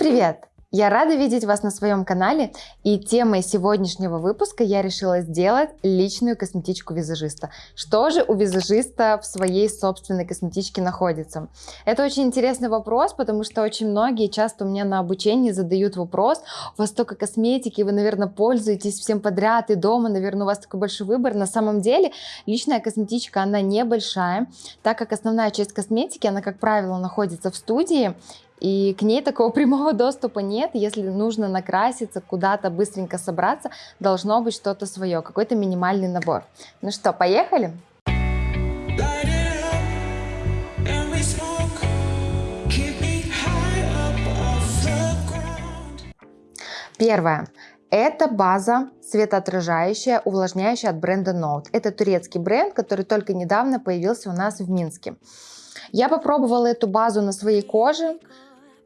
привет! Я рада видеть вас на своем канале и темой сегодняшнего выпуска я решила сделать личную косметичку визажиста. Что же у визажиста в своей собственной косметичке находится? Это очень интересный вопрос, потому что очень многие часто у меня на обучении задают вопрос, у вас столько косметики, вы, наверное, пользуетесь всем подряд и дома, наверное, у вас такой большой выбор. На самом деле личная косметичка, она небольшая, так как основная часть косметики, она, как правило, находится в студии, и к ней такого прямого доступа нет. Если нужно накраситься, куда-то быстренько собраться, должно быть что-то свое, какой-то минимальный набор. Ну что, поехали? Первое. Это база светоотражающая, увлажняющая от бренда Note. Это турецкий бренд, который только недавно появился у нас в Минске. Я попробовала эту базу на своей коже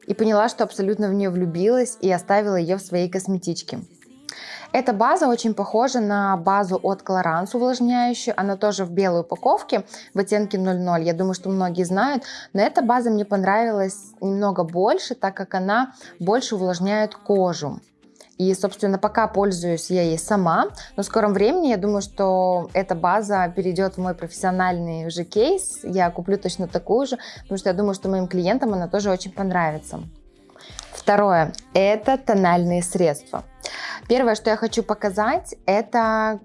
и поняла, что абсолютно в нее влюбилась и оставила ее в своей косметичке. Эта база очень похожа на базу от Clarins увлажняющую. Она тоже в белой упаковке в оттенке 00. Я думаю, что многие знают. Но эта база мне понравилась немного больше, так как она больше увлажняет кожу. И, собственно, пока пользуюсь я ей сама, но в скором времени я думаю, что эта база перейдет в мой профессиональный уже кейс. Я куплю точно такую же, потому что я думаю, что моим клиентам она тоже очень понравится. Второе – это тональные средства. Первое, что я хочу показать, это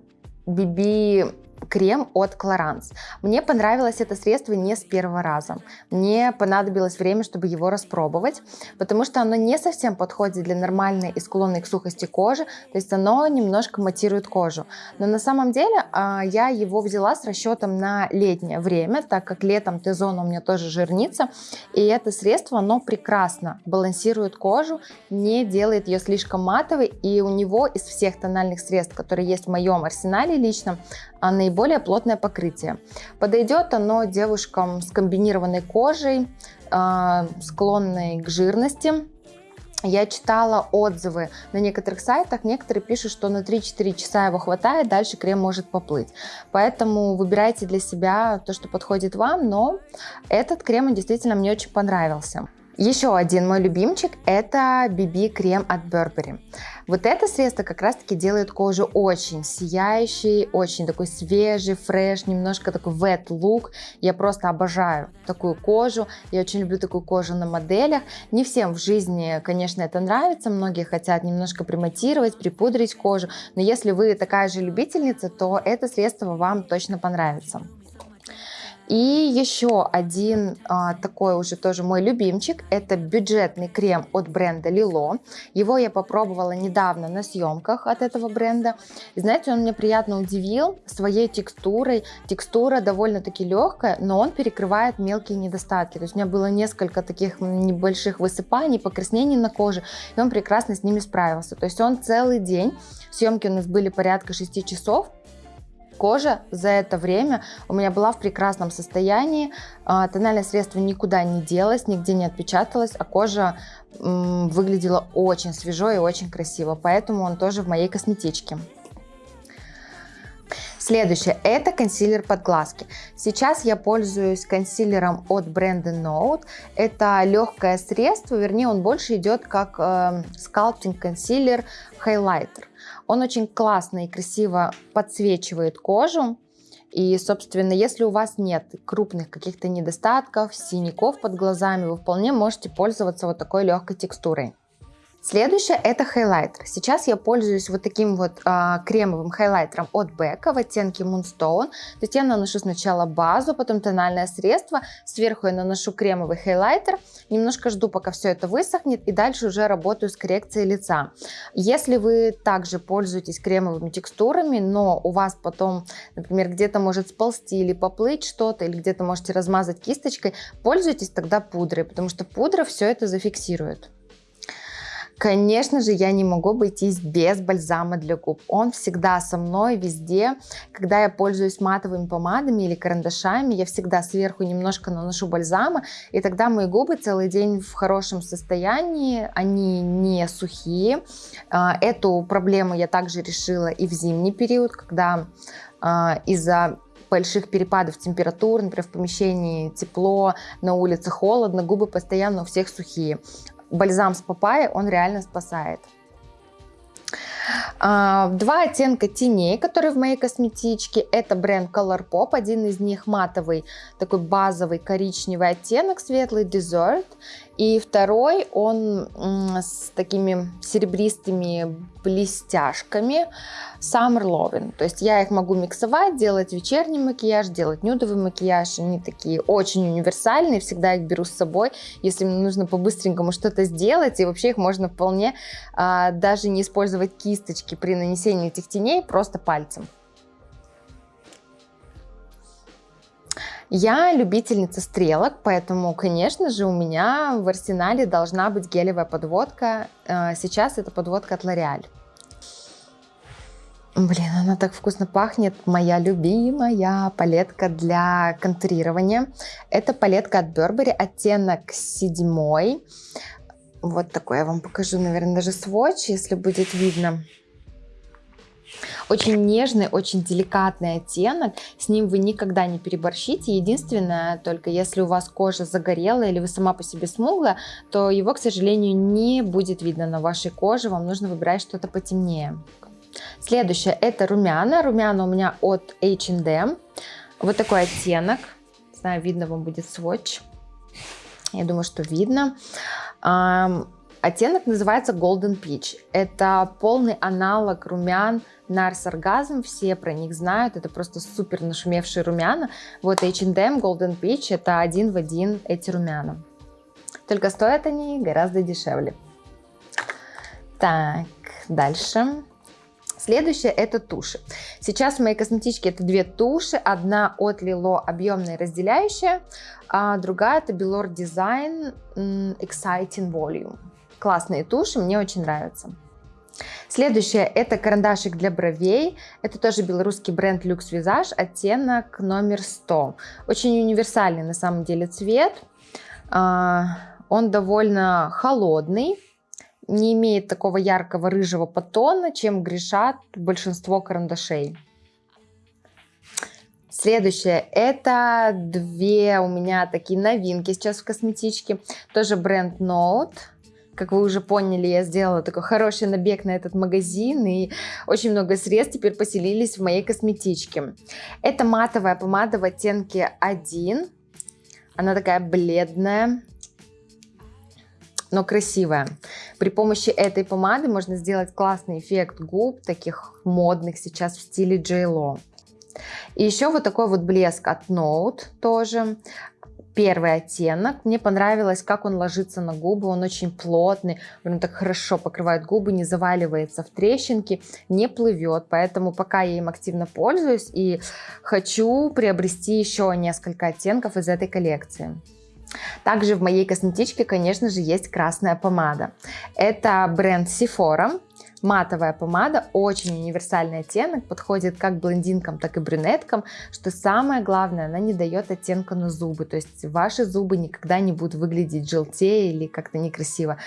BB крем от Clarins. Мне понравилось это средство не с первого раза. Мне понадобилось время, чтобы его распробовать, потому что оно не совсем подходит для нормальной и склонной к сухости кожи, то есть оно немножко матирует кожу. Но на самом деле а, я его взяла с расчетом на летнее время, так как летом Т-зон у меня тоже жирнится, и это средство, оно прекрасно балансирует кожу, не делает ее слишком матовой, и у него из всех тональных средств, которые есть в моем арсенале личном, а наиболее плотное покрытие. Подойдет оно девушкам с комбинированной кожей, а, склонной к жирности. Я читала отзывы на некоторых сайтах, некоторые пишут, что на 3-4 часа его хватает, дальше крем может поплыть. Поэтому выбирайте для себя то, что подходит вам, но этот крем действительно мне очень понравился. Еще один мой любимчик это BB крем от Burberry. Вот это средство как раз таки делает кожу очень сияющей, очень такой свежий, фреш, немножко такой wet look. Я просто обожаю такую кожу, я очень люблю такую кожу на моделях. Не всем в жизни, конечно, это нравится, многие хотят немножко приматировать, припудрить кожу, но если вы такая же любительница, то это средство вам точно понравится. И еще один а, такой уже тоже мой любимчик, это бюджетный крем от бренда Lilo. Его я попробовала недавно на съемках от этого бренда. Знаете, он меня приятно удивил своей текстурой. Текстура довольно-таки легкая, но он перекрывает мелкие недостатки. То есть у меня было несколько таких небольших высыпаний, покраснений на коже, и он прекрасно с ними справился. То есть он целый день, съемки у нас были порядка 6 часов, Кожа. За это время у меня была в прекрасном состоянии, а, тональное средство никуда не делось, нигде не отпечаталось, а кожа выглядела очень свежо и очень красиво, поэтому он тоже в моей косметичке. Следующее – это консилер под глазки. Сейчас я пользуюсь консилером от бренда Note. Это легкое средство, вернее он больше идет как э, скалптинг консилер хайлайтер. Он очень классно и красиво подсвечивает кожу. И, собственно, если у вас нет крупных каких-то недостатков, синяков под глазами, вы вполне можете пользоваться вот такой легкой текстурой. Следующее это хайлайтер. Сейчас я пользуюсь вот таким вот а, кремовым хайлайтером от Becca в оттенке Moonstone. То есть я наношу сначала базу, потом тональное средство, сверху я наношу кремовый хайлайтер, немножко жду пока все это высохнет и дальше уже работаю с коррекцией лица. Если вы также пользуетесь кремовыми текстурами, но у вас потом, например, где-то может сползти или поплыть что-то, или где-то можете размазать кисточкой, пользуйтесь тогда пудрой, потому что пудра все это зафиксирует. Конечно же, я не могу обойтись без бальзама для губ. Он всегда со мной везде. Когда я пользуюсь матовыми помадами или карандашами, я всегда сверху немножко наношу бальзама, и тогда мои губы целый день в хорошем состоянии, они не сухие. А, эту проблему я также решила и в зимний период, когда а, из-за больших перепадов температур, например, в помещении тепло, на улице холодно, губы постоянно у всех сухие. Бальзам с папайей, он реально спасает. А, два оттенка теней, которые в моей косметичке. Это бренд Colourpop. Один из них матовый, такой базовый коричневый оттенок, светлый Dessert. И второй, он с такими серебристыми блестяшками Summer Loving. То есть я их могу миксовать, делать вечерний макияж, делать нюдовый макияж. Они такие очень универсальные, всегда их беру с собой, если мне нужно по-быстренькому что-то сделать. И вообще их можно вполне а, даже не использовать кисточки при нанесении этих теней, просто пальцем. Я любительница стрелок, поэтому, конечно же, у меня в арсенале должна быть гелевая подводка. Э, сейчас это подводка от L'Oreal. Блин, она так вкусно пахнет. Моя любимая палетка для контурирования. Это палетка от Burberry, оттенок седьмой. Вот такой я вам покажу, наверное, даже сводч, если будет видно. Очень нежный, очень деликатный оттенок, с ним вы никогда не переборщите. Единственное, только если у вас кожа загорелая или вы сама по себе смуглая, то его, к сожалению, не будет видно на вашей коже, вам нужно выбирать что-то потемнее. Следующее это румяна. Румяна у меня от H&M. Вот такой оттенок. Не знаю, видно вам будет сводч. Я думаю, что видно. Оттенок называется Golden Peach. Это полный аналог румян Nars Orgasm. Все про них знают. Это просто супер нашумевшие румяна. Вот H&M Golden Peach это один в один эти румяна. Только стоят они гораздо дешевле. Так, дальше. Следующее это туши. Сейчас в моей косметичке это две туши. Одна от Lilo объемная разделяющая, а другая это Belor Design Exciting Volume. Классные туши, мне очень нравятся. Следующее это карандашик для бровей. Это тоже белорусский бренд Lux Visage, оттенок номер 100. Очень универсальный на самом деле цвет. А, он довольно холодный, не имеет такого яркого рыжего подтона, чем грешат большинство карандашей. Следующее, это две у меня такие новинки сейчас в косметичке. Тоже бренд Note. Как вы уже поняли, я сделала такой хороший набег на этот магазин, и очень много средств теперь поселились в моей косметичке. Это матовая помада в оттенке 1. Она такая бледная, но красивая. При помощи этой помады можно сделать классный эффект губ, таких модных сейчас в стиле J.Lo. И еще вот такой вот блеск от Note тоже первый оттенок. Мне понравилось, как он ложится на губы. Он очень плотный, он так хорошо покрывает губы, не заваливается в трещинки, не плывет. Поэтому пока я им активно пользуюсь и хочу приобрести еще несколько оттенков из этой коллекции. Также в моей косметичке, конечно же, есть красная помада. Это бренд Sephora. Матовая помада, очень универсальный оттенок, подходит как блондинкам, так и брюнеткам, что самое главное, она не дает оттенка на зубы, то есть ваши зубы никогда не будут выглядеть желтее или как-то некрасиво.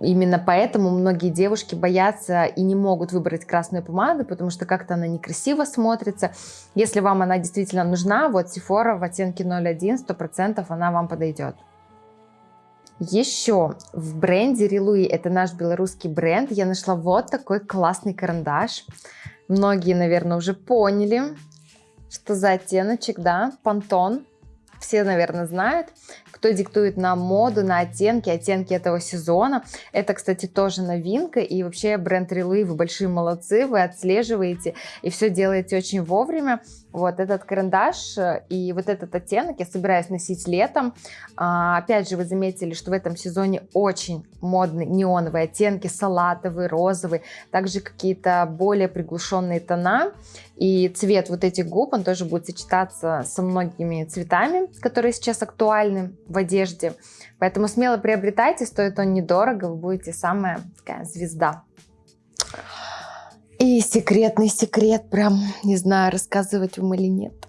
Именно поэтому многие девушки боятся и не могут выбрать красную помаду, потому что как-то она некрасиво смотрится. Если вам она действительно нужна, вот Sephora в оттенке 01, 100% она вам подойдет. Еще в бренде Рилуи, это наш белорусский бренд, я нашла вот такой классный карандаш. Многие, наверное, уже поняли, что за оттеночек, да, Пантон. Все, наверное, знают кто диктует нам моду, на оттенки, оттенки этого сезона. Это, кстати, тоже новинка. И вообще бренд Релуи, вы большие молодцы, вы отслеживаете и все делаете очень вовремя. Вот этот карандаш э, и вот этот оттенок я собираюсь носить летом. А, опять же, вы заметили, что в этом сезоне очень модные неоновые оттенки, салатовый, розовый, также какие-то более приглушенные тона. И цвет вот этих губ, он тоже будет сочетаться со многими цветами, которые сейчас актуальны в одежде. Поэтому смело приобретайте, стоит он недорого, вы будете самая такая звезда. И секретный секрет, прям не знаю, рассказывать вам или нет.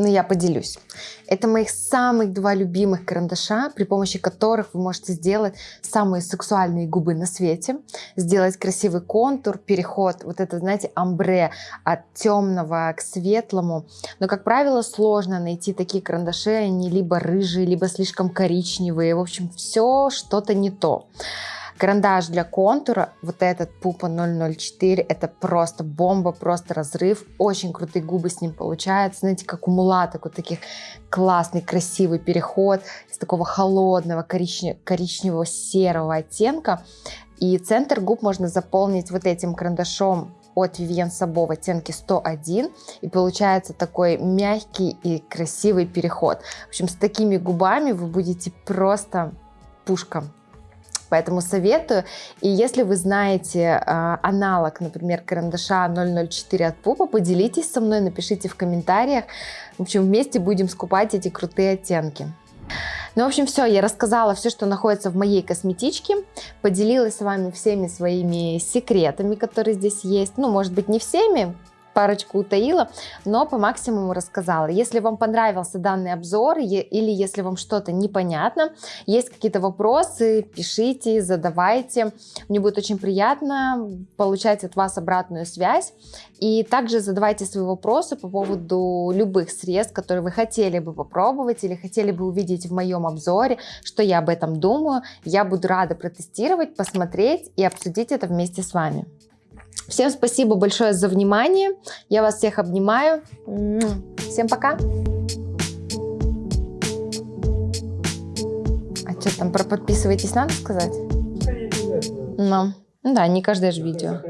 Но я поделюсь. Это моих самых два любимых карандаша, при помощи которых вы можете сделать самые сексуальные губы на свете, сделать красивый контур, переход, вот это, знаете, амбре от темного к светлому. Но, как правило, сложно найти такие карандаши, они либо рыжие, либо слишком коричневые. В общем, все что-то не то. Карандаш для контура, вот этот Пупа 004, это просто бомба, просто разрыв. Очень крутые губы с ним получаются. Знаете, как у мулаток, вот таких классный, красивый переход из такого холодного коричневого серого оттенка. И центр губ можно заполнить вот этим карандашом от Vivienne Sabo в оттенке 101 и получается такой мягкий и красивый переход. В общем, с такими губами вы будете просто пушка поэтому советую. И если вы знаете э, аналог, например, карандаша 004 от Пупа, поделитесь со мной, напишите в комментариях. В общем, вместе будем скупать эти крутые оттенки. Ну, в общем, все, я рассказала все, что находится в моей косметичке, поделилась с вами всеми своими секретами, которые здесь есть. Ну, может быть, не всеми, парочку утаила, но по максимуму рассказала. Если вам понравился данный обзор или если вам что-то непонятно, есть какие-то вопросы, пишите, задавайте. Мне будет очень приятно получать от вас обратную связь. И также задавайте свои вопросы по поводу любых средств, которые вы хотели бы попробовать или хотели бы увидеть в моем обзоре, что я об этом думаю. Я буду рада протестировать, посмотреть и обсудить это вместе с вами. Всем спасибо большое за внимание. Я вас всех обнимаю. Всем пока. А что там про подписывайтесь надо сказать? Ну, да, не каждое же видео.